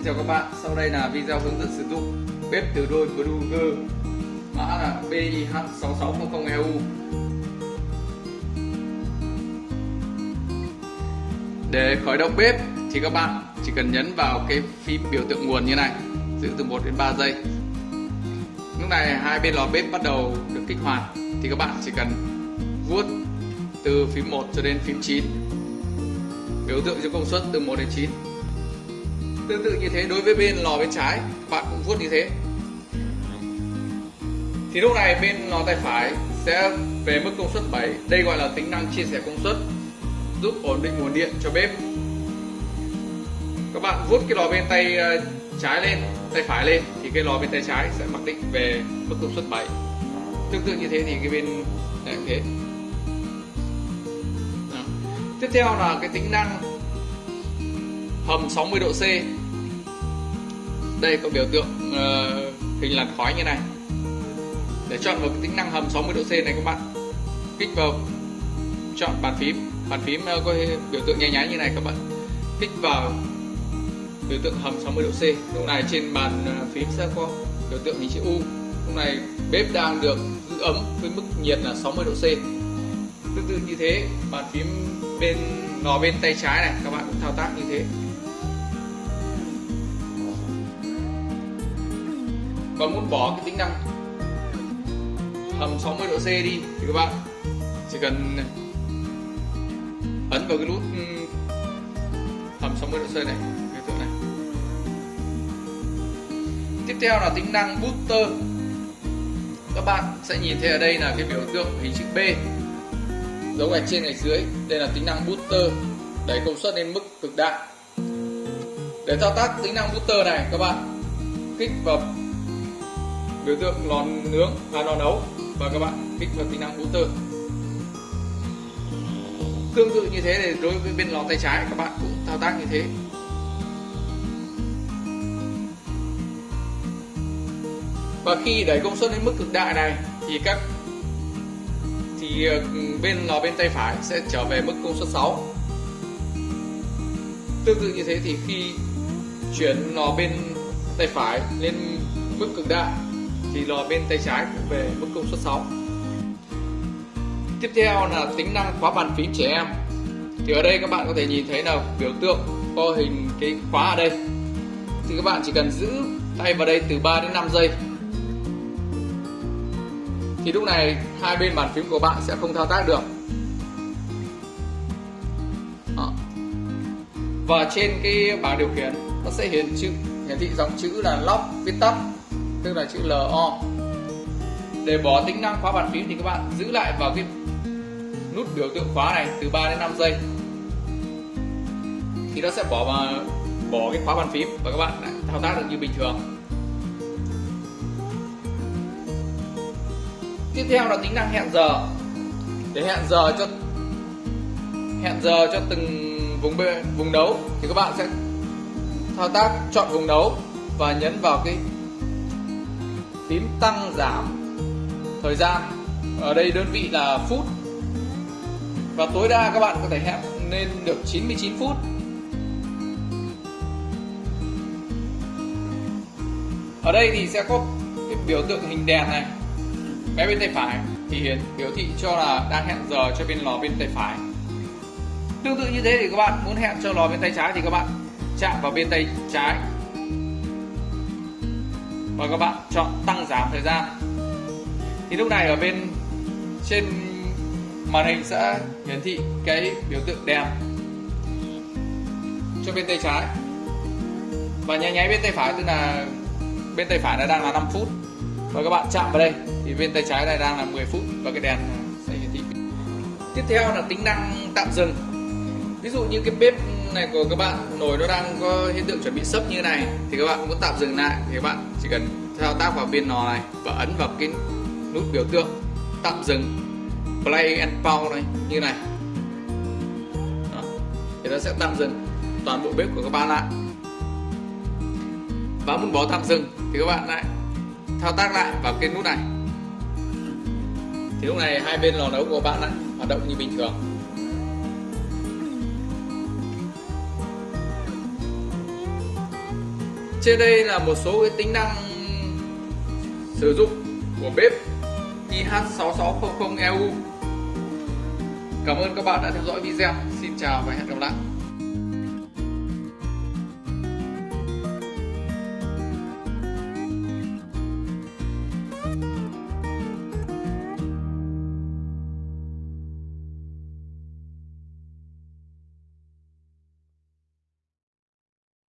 Xin chào các bạn, sau đây là video hướng dẫn sử dụng bếp từ đôi Brugger mã là BIH6600EU Để khởi động bếp thì các bạn chỉ cần nhấn vào cái phím biểu tượng nguồn như này giữ từ 1 đến 3 giây. Lúc này hai bên lò bếp bắt đầu được kích hoạt thì các bạn chỉ cần vuốt từ phím 1 cho đến phím 9 biểu tượng cho công suất từ 1 đến 9 tương tự như thế đối với bên lò bên trái, bạn cũng vuốt như thế. Thì lúc này bên lò tay phải sẽ về mức công suất 7 đây gọi là tính năng chia sẻ công suất, giúp ổn định nguồn điện cho bếp. Các bạn vuốt cái lò bên tay ờ, trái lên, tay phải lên, thì cái lò bên tay trái sẽ mặc định về mức công suất 7 tương tự như thế thì cái bên này cũng thế. Đó. tiếp theo là cái tính năng hầm 60 độ C đây có biểu tượng uh, hình làn khói như này. Để chọn vào tính năng hầm 60 độ C này các bạn. Kích vào chọn bàn phím. Bàn phím uh, có biểu tượng nháy nháy như này các bạn. Kích vào biểu tượng hầm 60 độ C. Lúc này trên bàn ờ, phím sẽ có biểu tượng hình chữ U. Lúc này bếp đang được giữ ấm với mức nhiệt là 60 độ C. Tương tự như thế bàn phím bên nó bên tay trái này các bạn cũng thao tác như thế. Còn muốn bỏ cái tính năng hầm 60 độ C đi thì các bạn chỉ cần ấn vào cái nút ừ, hầm 60 độ C này biểu tượng này. Tiếp theo là tính năng booster. Các bạn sẽ nhìn thấy ở đây là cái biểu tượng hình chữ B, dấu gạch trên gạch dưới. Đây là tính năng booster, đẩy công suất lên mức cực đại. Để thao tác tính năng booster này, các bạn kích vào biểu tượng lò nướng và lò nấu. Và các bạn kích vào tính năng booster tương tự như thế thì đối với bên lò tay trái, các bạn cũng thao tác như thế. Và khi đẩy công suất đến mức cực đại này, thì các, thì ờ, bên lò bên tay phải sẽ trở về mức công suất 6 tương tự như thế thì khi chuyển lò bên tay phải lên mức cực đại thì lò bên tay trái cũng về mức công suất 6 tiếp theo là tính năng khóa bàn phím trẻ em. Thì ở đây các bạn có thể nhìn thấy là biểu tượng có hình cái khóa ở đây. Thì các bạn chỉ cần giữ tay vào đây từ 3 đến 5 giây. Thì lúc này hai bên bàn phím của bạn sẽ không thao tác được. Đó. và trên cái bảng điều khiển, nó sẽ hiển chữ, hiển thị dòng chữ là lock, viết tắt tức là chữ LO để bỏ tính năng khóa bàn phím thì các bạn giữ lại vào cái nút biểu tượng khóa này từ 3 đến 5 giây. Thì nó sẽ bỏ vào bỏ cái khóa bàn phím và các bạn lại thao tác được như bình thường. Tiếp theo là tính năng hẹn giờ. Để hẹn giờ cho hẹn giờ cho từng vùng bê, vùng nấu thì các bạn sẽ thao tác chọn vùng nấu và nhấn vào cái tím tăng giảm thời gian. Ở đây đơn vị là phút. Và tối đa các bạn có thể hẹn lên được 99 phút. Ở đây thì sẽ có cái biểu tượng hình đèn này. Bé bên tay phải thì hiển biểu thị cho là đang hẹn giờ cho bên lò bên tay phải. Tương tự như thế thì các bạn muốn hẹn cho lò bên tay trái thì các bạn chạm vào bên tay trái và các bạn chọn tăng giảm thời gian. Thì lúc này ở bên trên màn hình sẽ hiển thị cái biểu tượng đèn cho bên tay trái. Và nháy nháy bên tay phải, tức là bên tay phải nó đang là 5 phút. Và các bạn chạm vào đây, thì bên tay trái này đang là 10 phút và cái đèn sẽ hiển thị. Tiếp theo là tính năng tạm dừng. Ví dụ như cái bếp này của các bạn, nồi nó đang có hiện tượng chuẩn bị sấp như này, thì các bạn muốn tạm dừng lại. Thì các bạn chỉ cần thao tác vào bên nò này và ấn vào cái nút biểu tượng, tạm dừng. Play and pause này, như này. Đó. thì nó sẽ tạm dừng toàn bộ bếp của các bạn lại. Và muốn bỏ tạm dừng thì các bạn lại thao tác lại vào cái nút này. Thì lúc này hai bên lò nấu của bạn lại hoạt động như bình thường. Trên đây là một số cái tính năng sử dụng của bếp IH6600EU Cảm ơn các bạn đã theo dõi video. Xin chào và hẹn gặp lại.